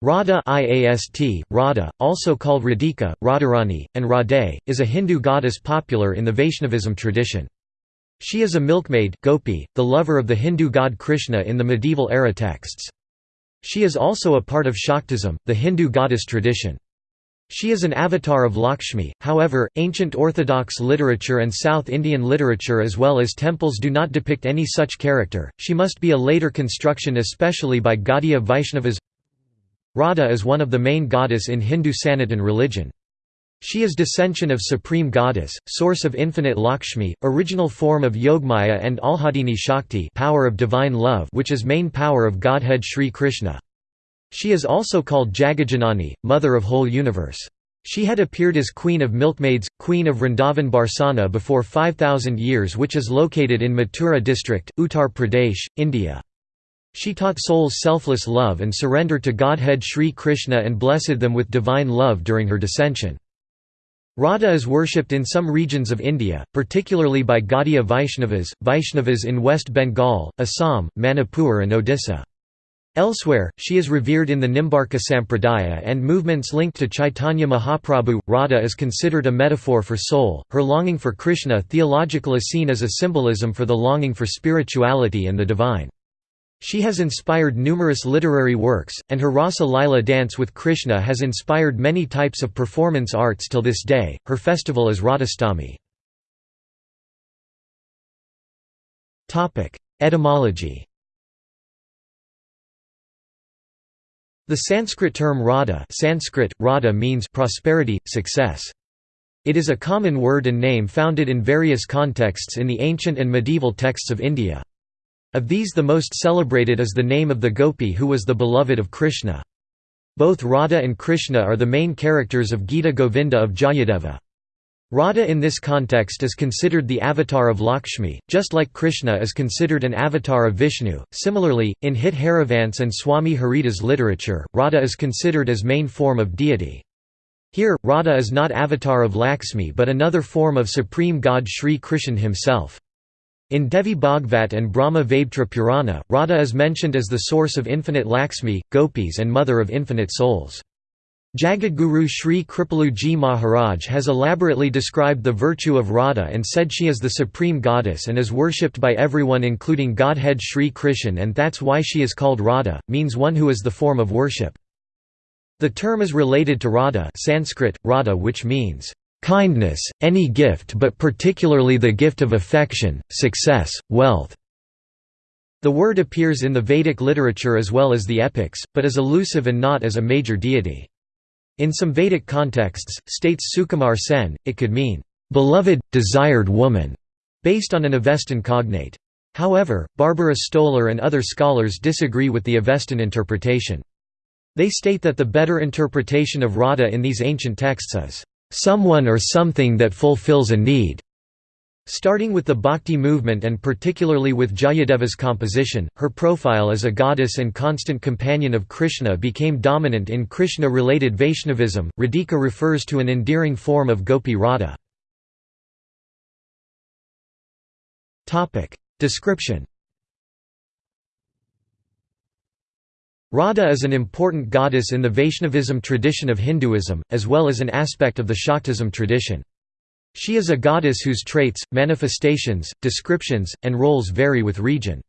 Radha IAST, Radha, also called Radhika, Radharani, and Radhe, is a Hindu goddess popular in the Vaishnavism tradition. She is a milkmaid gopi, the lover of the Hindu god Krishna in the medieval era texts. She is also a part of Shaktism, the Hindu goddess tradition. She is an avatar of Lakshmi, however, ancient Orthodox literature and South Indian literature as well as temples do not depict any such character, she must be a later construction especially by Gaudiya Vaishnavas Radha is one of the main goddess in Hindu Sanatan religion. She is descension of Supreme Goddess, source of infinite Lakshmi, original form of Yogmaya and Alhadini Shakti power of divine love which is main power of Godhead Sri Krishna. She is also called Jagajanani, mother of whole universe. She had appeared as Queen of Milkmaids, Queen of Vrindavan Barsana before 5000 years which is located in Mathura district, Uttar Pradesh, India. She taught souls selfless love and surrender to Godhead Sri Krishna and blessed them with divine love during her descension. Radha is worshipped in some regions of India, particularly by Gaudiya Vaishnavas, Vaishnavas in West Bengal, Assam, Manipur and Odisha. Elsewhere, she is revered in the Nimbarka Sampradaya and movements linked to Chaitanya Mahaprabhu. Radha is considered a metaphor for soul, her longing for Krishna theological is seen as a symbolism for the longing for spirituality and the divine. She has inspired numerous literary works, and her Rasa Lila dance with Krishna has inspired many types of performance arts till this day. Her festival is Radhashtami. Etymology The Sanskrit term Radha, Sanskrit, Radha means prosperity, success. It is a common word and name founded in various contexts in the ancient and medieval texts of India. Of these the most celebrated is the name of the gopi who was the beloved of Krishna. Both Radha and Krishna are the main characters of Gita Govinda of Jayadeva. Radha in this context is considered the avatar of Lakshmi, just like Krishna is considered an avatar of Vishnu. Similarly, in Hit Harivansh and Swami Haridas literature, Radha is considered as main form of deity. Here, Radha is not avatar of Lakshmi but another form of supreme god Sri Krishna himself. In Devi Bhagvat and Brahma Vaivarta Purana, Radha is mentioned as the source of infinite Lakshmi, gopis and mother of infinite souls. Jagadguru Sri Kripaluji Maharaj has elaborately described the virtue of Radha and said she is the supreme goddess and is worshipped by everyone including Godhead Sri Krishna and that's why she is called Radha, means one who is the form of worship. The term is related to Radha Sanskrit, Radha which means kindness, any gift but particularly the gift of affection, success, wealth." The word appears in the Vedic literature as well as the epics, but is elusive and not as a major deity. In some Vedic contexts, states Sukumar Sen, it could mean, "...beloved, desired woman", based on an Avestan cognate. However, Barbara Stoler and other scholars disagree with the Avestan interpretation. They state that the better interpretation of Radha in these ancient texts is someone or something that fulfills a need. Starting with the Bhakti movement and particularly with Jayadeva's composition, her profile as a goddess and constant companion of Krishna became dominant in Krishna-related Vaishnavism. Radhika refers to an endearing form of Gopi Radha. Description Radha is an important goddess in the Vaishnavism tradition of Hinduism, as well as an aspect of the Shaktism tradition. She is a goddess whose traits, manifestations, descriptions, and roles vary with region.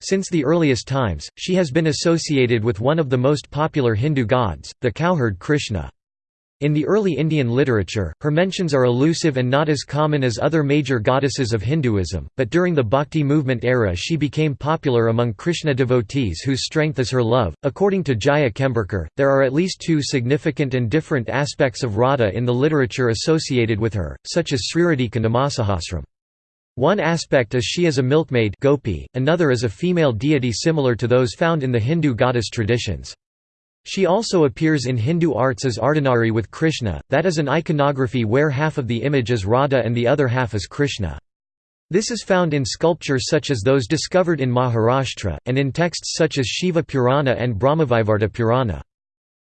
Since the earliest times, she has been associated with one of the most popular Hindu gods, the cowherd Krishna. In the early Indian literature, her mentions are elusive and not as common as other major goddesses of Hinduism, but during the Bhakti movement era she became popular among Krishna devotees whose strength is her love. According to Jaya Chemburkar, there are at least two significant and different aspects of Radha in the literature associated with her, such as Sriradhika Namasahasram. One aspect is she is a milkmaid gopi, another is a female deity similar to those found in the Hindu goddess traditions. She also appears in Hindu arts as Ardhanari with Krishna, that is an iconography where half of the image is Radha and the other half is Krishna. This is found in sculptures such as those discovered in Maharashtra, and in texts such as Shiva Purana and Brahmavaivarta Purana.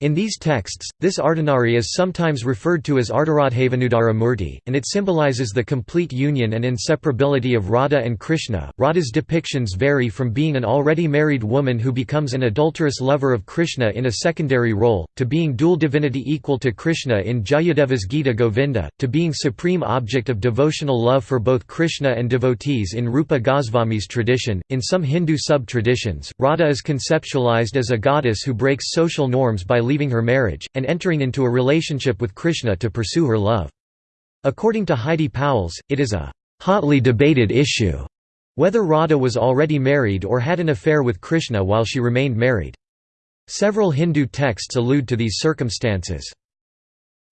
In these texts, this Ardhanari is sometimes referred to as Ardharadhavenudhara Murti, and it symbolizes the complete union and inseparability of Radha and Krishna. Radha's depictions vary from being an already married woman who becomes an adulterous lover of Krishna in a secondary role, to being dual divinity equal to Krishna in Jayadeva's Gita Govinda, to being supreme object of devotional love for both Krishna and devotees in Rupa Goswami's tradition. In some Hindu sub traditions, Radha is conceptualized as a goddess who breaks social norms by leaving her marriage, and entering into a relationship with Krishna to pursue her love. According to Heidi Pauwels, it is a hotly debated issue whether Radha was already married or had an affair with Krishna while she remained married. Several Hindu texts allude to these circumstances.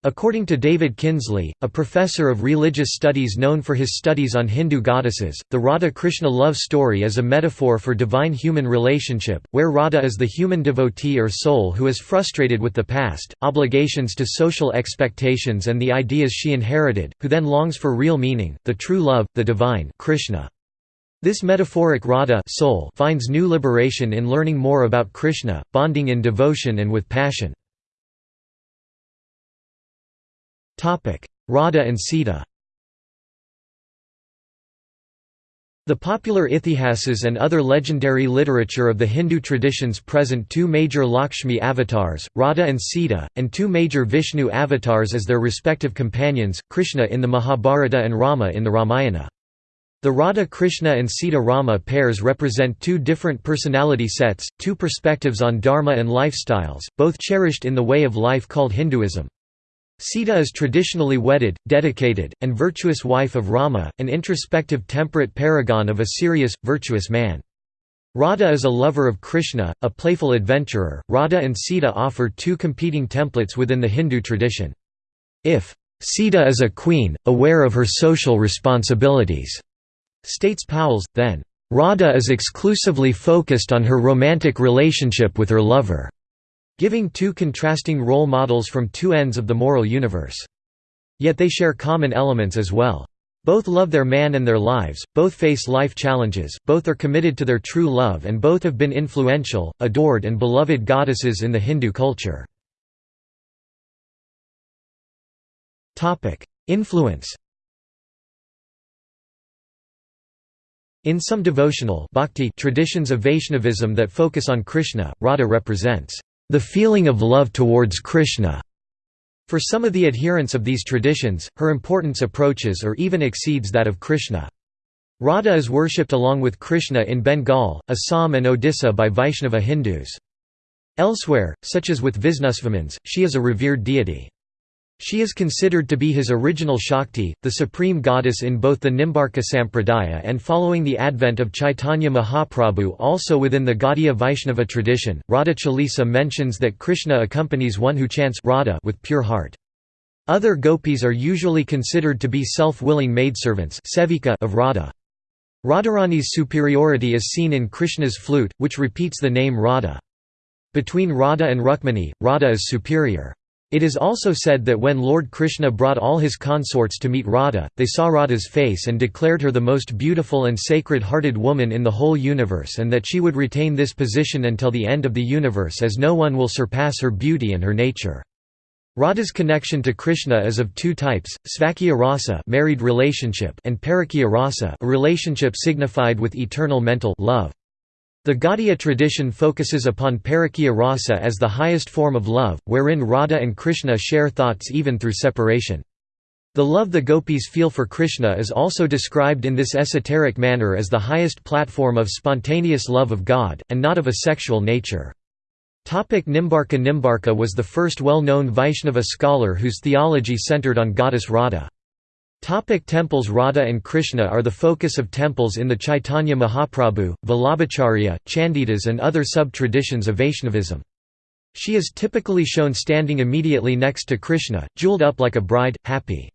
According to David Kinsley, a professor of religious studies known for his studies on Hindu goddesses, the Radha-Krishna love story is a metaphor for divine-human relationship, where Radha is the human devotee or soul who is frustrated with the past, obligations to social expectations and the ideas she inherited, who then longs for real meaning, the true love, the divine Krishna. This metaphoric Radha soul finds new liberation in learning more about Krishna, bonding in devotion and with passion. Radha and Sita The popular Ithihasas and other legendary literature of the Hindu traditions present two major Lakshmi avatars, Radha and Sita, and two major Vishnu avatars as their respective companions, Krishna in the Mahabharata and Rama in the Ramayana. The Radha-Krishna and Sita-Rama pairs represent two different personality sets, two perspectives on dharma and lifestyles, both cherished in the way of life called Hinduism. Sita is traditionally wedded, dedicated, and virtuous wife of Rama, an introspective temperate paragon of a serious, virtuous man. Radha is a lover of Krishna, a playful adventurer. Radha and Sita offer two competing templates within the Hindu tradition. If Sita is a queen, aware of her social responsibilities, states Pauwels, then Radha is exclusively focused on her romantic relationship with her lover giving two contrasting role models from two ends of the moral universe. Yet they share common elements as well. Both love their man and their lives, both face life challenges, both are committed to their true love and both have been influential, adored and beloved goddesses in the Hindu culture. Influence In some devotional bhakti traditions of Vaishnavism that focus on Krishna, Radha represents the feeling of love towards Krishna. For some of the adherents of these traditions, her importance approaches or even exceeds that of Krishna. Radha is worshipped along with Krishna in Bengal, Assam and Odisha by Vaishnava Hindus. Elsewhere, such as with Visnusvamins, she is a revered deity. She is considered to be his original Shakti, the supreme goddess in both the Nimbarka Sampradaya and following the advent of Chaitanya Mahaprabhu also within the Gaudiya Vaishnava tradition. Radha Chalisa mentions that Krishna accompanies one who chants Radha with pure heart. Other gopis are usually considered to be self-willing maidservants of Radha. Radharani's superiority is seen in Krishna's flute, which repeats the name Radha. Between Radha and Rukmini, Radha is superior. It is also said that when Lord Krishna brought all his consorts to meet Radha, they saw Radha's face and declared her the most beautiful and sacred-hearted woman in the whole universe and that she would retain this position until the end of the universe as no one will surpass her beauty and her nature. Radha's connection to Krishna is of two types, Svakya rasa married relationship and Parakya rasa a relationship signified with eternal mental love. The Gaudiya tradition focuses upon Parakya rasa as the highest form of love, wherein Radha and Krishna share thoughts even through separation. The love the gopis feel for Krishna is also described in this esoteric manner as the highest platform of spontaneous love of God, and not of a sexual nature. Nimbarka Nimbarka was the first well-known Vaishnava scholar whose theology centered on goddess Radha. Topic temples Radha and Krishna are the focus of temples in the Chaitanya Mahaprabhu, Vallabhacharya, Chandidas and other sub-traditions of Vaishnavism. She is typically shown standing immediately next to Krishna, jeweled up like a bride, happy.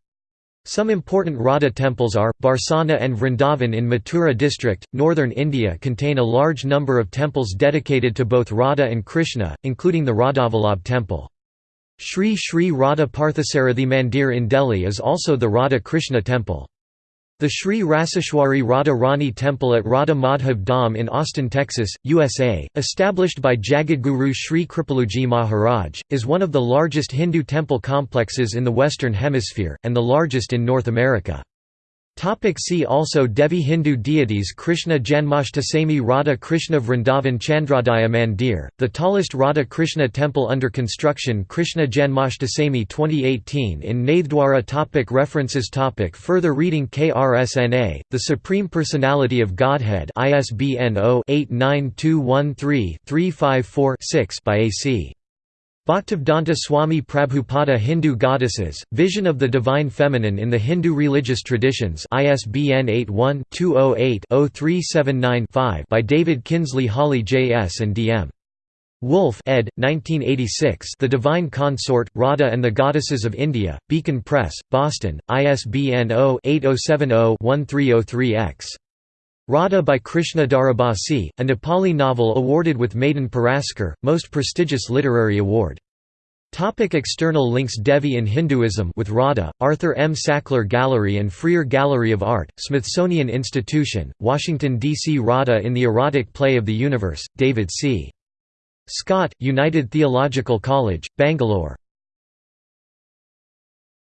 Some important Radha temples are, Barsana and Vrindavan in Mathura district, northern India contain a large number of temples dedicated to both Radha and Krishna, including the Radhavallabh temple. Sri Sri Radha Parthasarathi Mandir in Delhi is also the Radha Krishna temple. The Sri Raseshwari Radha Rani Temple at Radha Madhav Dham in Austin, Texas, USA, established by Jagadguru Sri Kripaluji Maharaj, is one of the largest Hindu temple complexes in the Western Hemisphere, and the largest in North America. Topic see also Devi Hindu deities Krishna Janmashtami Radha Krishna Vrindavan Chandrodaya Mandir, the tallest Radha Krishna temple under construction Krishna Janmashtami 2018 in Nathdwara topic References topic Further reading KRSNA, The Supreme Personality of Godhead ISBN 0-89213-354-6 by A.C. Bhaktivedanta Swami Prabhupada Hindu Goddesses, Vision of the Divine Feminine in the Hindu Religious Traditions ISBN 81-208-0379-5 by David Kinsley Hawley J.S. and D.M. Wulff ed. 1986 The Divine Consort, Radha and the Goddesses of India, Beacon Press, Boston, ISBN 0-8070-1303-X. Radha by Krishna Dharabasi, a Nepali novel awarded with Madan Puraskar, most prestigious literary award. Topic external links Devi in Hinduism with Radha, Arthur M. Sackler Gallery and Freer Gallery of Art, Smithsonian Institution, Washington, D.C. Radha in the erotic play of the universe, David C. Scott, United Theological College, Bangalore.